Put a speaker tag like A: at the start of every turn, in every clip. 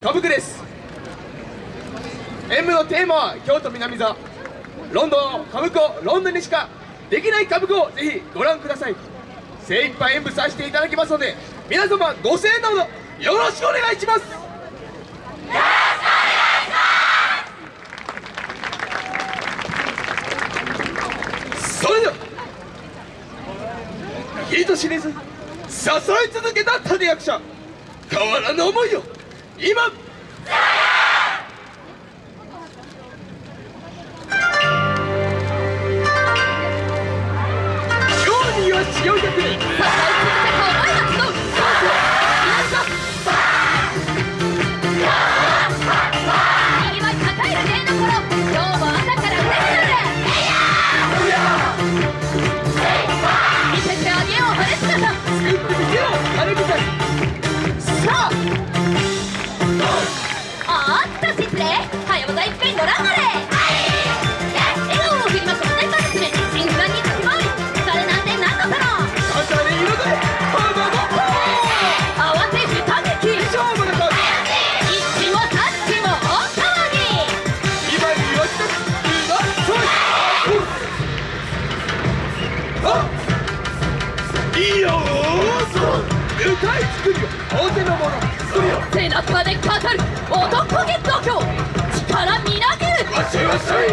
A: 歌舞伎です演舞のテーマは京都南座。ロンドン歌舞伎をロンドンにしかできない歌舞伎をぜひご覧ください。精一杯演舞させていただきますので皆様ご声援のほどよろしくお願いします。それでは人知れず支え続けた立役者変わらぬ思いを。今。今日には千代百年作ってみせよ金みたい
B: 早またいっぺんご覧あれ笑顔を振りまく大パスで新不安につきまいそれなんて何のその
A: ダジャレ彩れ花の
B: 慌てふ
A: わせてう。まそ歌い作るよ。大手のもの。それよ。
B: 背中で語る。
A: っしょい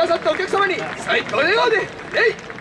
A: ださったお客様に最高の笑顔でえい。